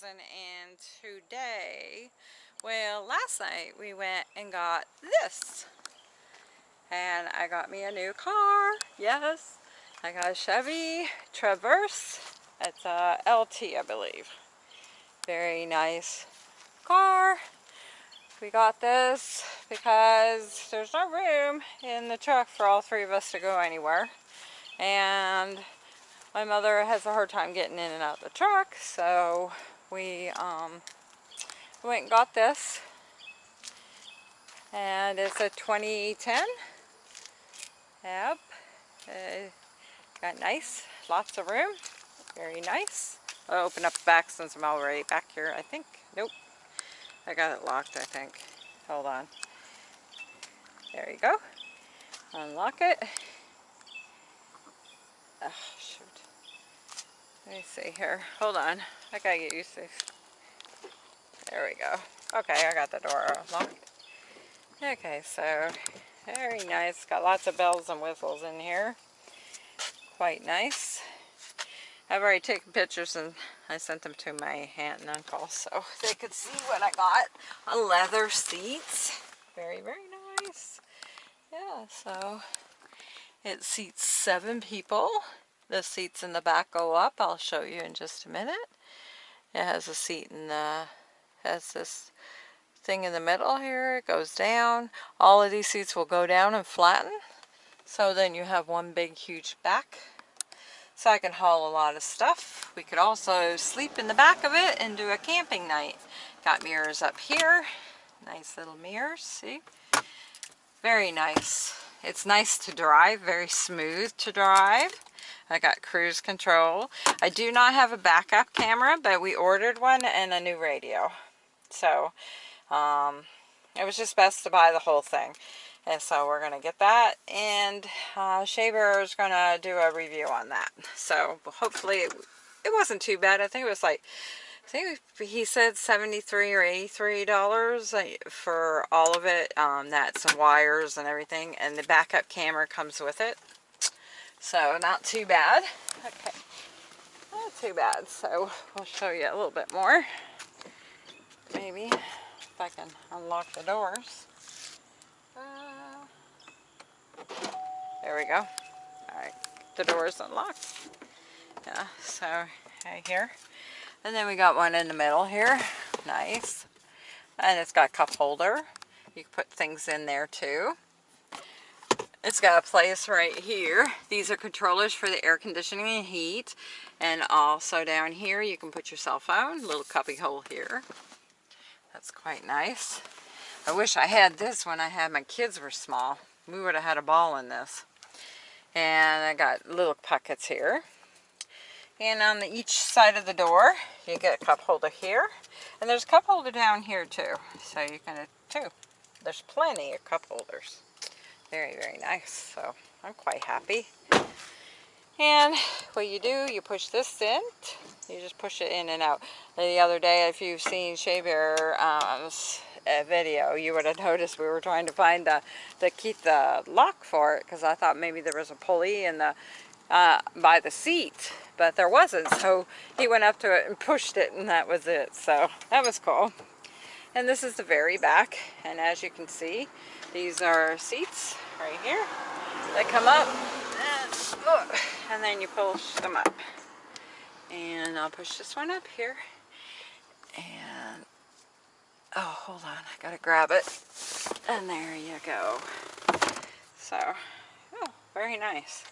2000 and today, well last night we went and got this. And I got me a new car, yes. I got a Chevy Traverse. It's a LT I believe. Very nice car. We got this because there's no room in the truck for all three of us to go anywhere. And my mother has a hard time getting in and out of the truck, so we um, went and got this. And it's a 2010. Yep. Uh, got nice, lots of room. Very nice. I'll open up the back since I'm already back here, I think. Nope. I got it locked, I think. Hold on. There you go. Unlock it. Shoot. Let me see here. Hold on. I gotta get used to this. There we go. Okay, I got the door locked. Okay, so very nice. Got lots of bells and whistles in here. Quite nice. I've already taken pictures and I sent them to my aunt and uncle so they could see what I got. A leather seats. Very, very nice. Yeah, so it seats seven people. The seats in the back go up. I'll show you in just a minute. It has a seat in the, has this thing in the middle here. It goes down. All of these seats will go down and flatten. So then you have one big huge back. So I can haul a lot of stuff. We could also sleep in the back of it and do a camping night. Got mirrors up here. Nice little mirrors, see? Very nice. It's nice to drive, very smooth to drive. I got cruise control. I do not have a backup camera, but we ordered one and a new radio. So, um, it was just best to buy the whole thing. And so we're going to get that. And uh, Shea Bear is going to do a review on that. So hopefully it, it wasn't too bad. I think it was like I think he said 73 or 83 dollars uh, for all of it um, that's some wires and everything and the backup camera comes with it. So not too bad. Okay. Not too bad so we'll show you a little bit more. Maybe if I can unlock the doors. Uh, there we go. All right. The door is unlocked. Yeah so right here and then we got one in the middle here. Nice. And it's got a cup holder. You can put things in there too. It's got a place right here. These are controllers for the air conditioning and heat. And also down here you can put your cell phone. Little cubby hole here. That's quite nice. I wish I had this when I had my kids were small. We would have had a ball in this. And I got little pockets here. And on the, each side of the door, you get a cup holder here. And there's a cup holder down here too. So you can, too. There's plenty of cup holders. Very, very nice. So I'm quite happy. And what you do, you push this in. You just push it in and out. The other day, if you've seen Shea Bear um, video, you would have noticed we were trying to find the, the keep the lock for it because I thought maybe there was a pulley in the uh, by the seat, but there wasn't. So he went up to it and pushed it and that was it. So that was cool. And this is the very back. And as you can see, these are seats right here that come up and, oh, and then you push them up. And I'll push this one up here. And, oh, hold on, I gotta grab it. And there you go. So, oh, very nice.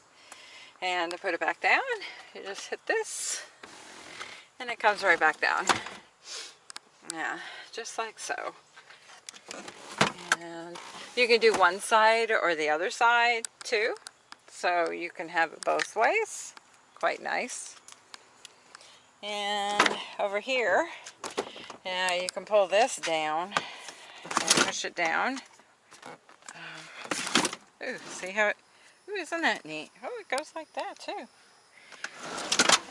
And to put it back down, you just hit this and it comes right back down. Yeah, just like so. And you can do one side or the other side too. So you can have it both ways. Quite nice. And over here, yeah, you can pull this down and push it down. Um, ooh, see how it Ooh, isn't that neat? Oh, it goes like that too.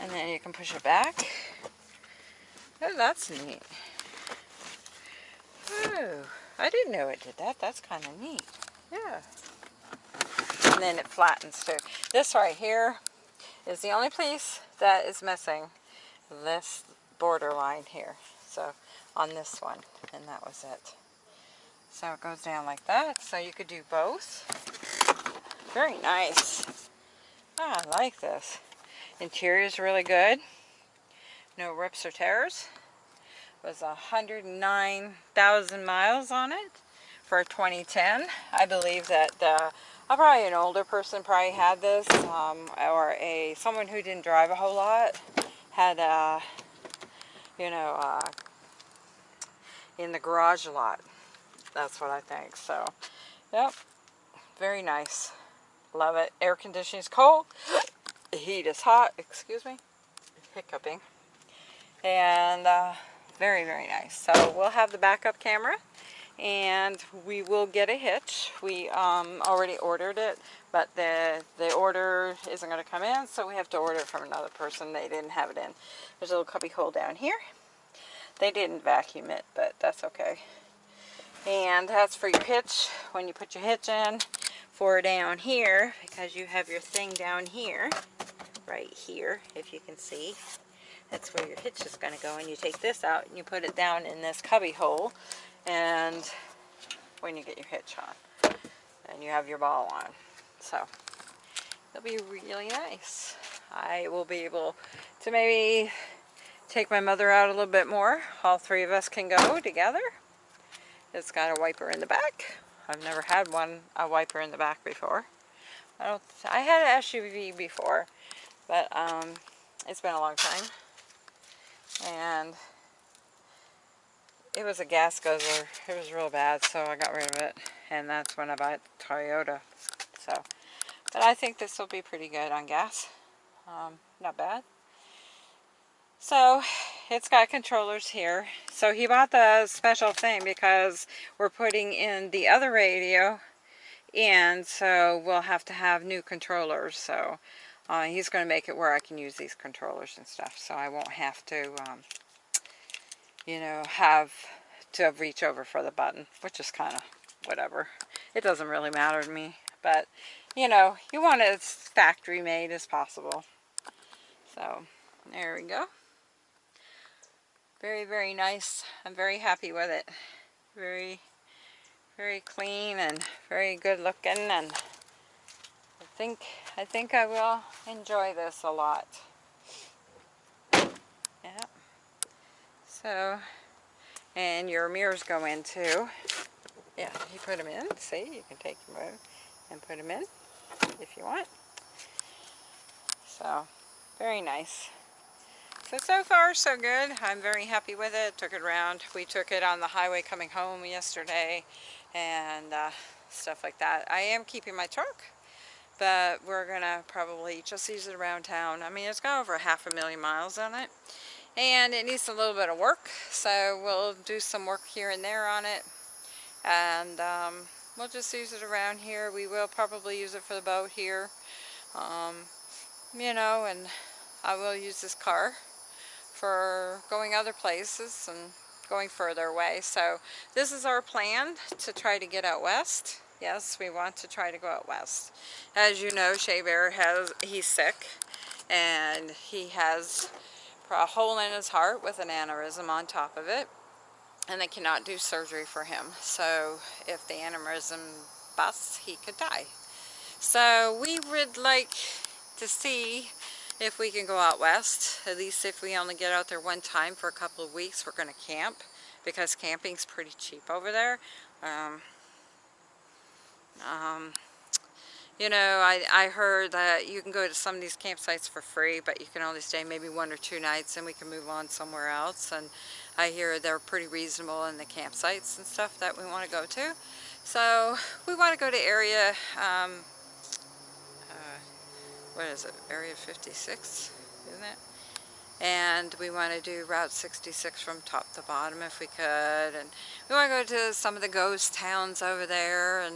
And then you can push it back. Oh, that's neat. Oh, I didn't know it did that. That's kind of neat. Yeah. And then it flattens too. This right here is the only piece that is missing. This borderline here. So on this one, and that was it. So it goes down like that. So you could do both. Very nice. Ah, I like this. Interior is really good. No rips or tears. It was 109,000 miles on it for 2010. I believe that uh, probably an older person probably had this, um, or a someone who didn't drive a whole lot had, uh, you know, uh, in the garage a lot. That's what I think. So, yep, very nice. Love it. Air conditioning is cold. The heat is hot. Excuse me. Hiccuping. And uh, very, very nice. So we'll have the backup camera and we will get a hitch. We um, already ordered it, but the, the order isn't going to come in, so we have to order it from another person. They didn't have it in. There's a little cubby hole down here. They didn't vacuum it, but that's okay. And that's for your hitch. When you put your hitch in, for down here, because you have your thing down here, right here, if you can see. That's where your hitch is going to go. And you take this out and you put it down in this cubby hole. And when you get your hitch on. And you have your ball on. So, it'll be really nice. I will be able to maybe take my mother out a little bit more. All three of us can go together. It's got a wiper in the back. I've never had one, a wiper in the back before. I don't, I had an SUV before, but um, it's been a long time. And it was a gas guzzler. It was real bad, so I got rid of it. And that's when I bought Toyota. So, but I think this will be pretty good on gas. Um, not bad. So, it's got controllers here. So he bought the special thing because we're putting in the other radio and so we'll have to have new controllers. So uh, he's going to make it where I can use these controllers and stuff. So I won't have to, um, you know, have to reach over for the button, which is kind of whatever. It doesn't really matter to me. But, you know, you want it as factory made as possible. So, there we go. Very, very nice. I'm very happy with it. Very, very clean and very good looking and I think, I think I will enjoy this a lot. Yeah. So, and your mirrors go in too. Yeah, you put them in. See, you can take them out and put them in if you want. So, very nice. So, so far so good. I'm very happy with it. Took it around. We took it on the highway coming home yesterday and uh, stuff like that. I am keeping my truck, but we're going to probably just use it around town. I mean, it's got over half a million miles on it and it needs a little bit of work. So we'll do some work here and there on it and um, we'll just use it around here. We will probably use it for the boat here. Um, you know, and I will use this car for going other places and going further away. So this is our plan to try to get out west. Yes, we want to try to go out west. As you know, Shea Bear has, he's sick and he has a hole in his heart with an aneurysm on top of it and they cannot do surgery for him. So if the aneurysm busts, he could die. So we would like to see if we can go out west. At least if we only get out there one time for a couple of weeks, we're going to camp because camping's pretty cheap over there. Um, um, you know, I, I heard that you can go to some of these campsites for free, but you can only stay maybe one or two nights and we can move on somewhere else. And I hear they're pretty reasonable in the campsites and stuff that we want to go to. So we want to go to area um, what is it, Area 56, isn't it? And we want to do Route 66 from top to bottom if we could. And we want to go to some of the ghost towns over there and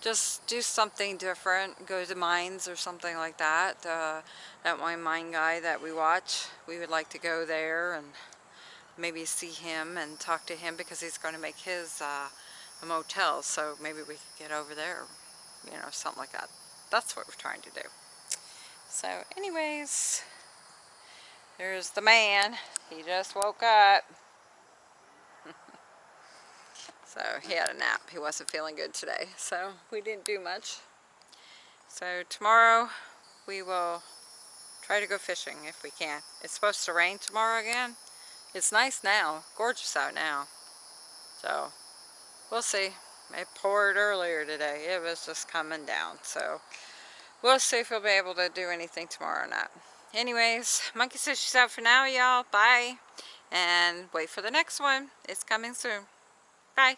just do something different. Go to mines or something like that. Uh, that one mine guy that we watch, we would like to go there and maybe see him and talk to him because he's going to make his uh, a motel. So maybe we could get over there, you know, something like that. That's what we're trying to do. So anyways, There's the man. He just woke up. so he had a nap. He wasn't feeling good today. So we didn't do much. So tomorrow we will try to go fishing if we can. It's supposed to rain tomorrow again. It's nice now. Gorgeous out now. So we'll see. It poured earlier today. It was just coming down. So we'll see if we'll be able to do anything tomorrow or not. Anyways, Monkey says she's out for now, y'all. Bye. And wait for the next one. It's coming soon. Bye.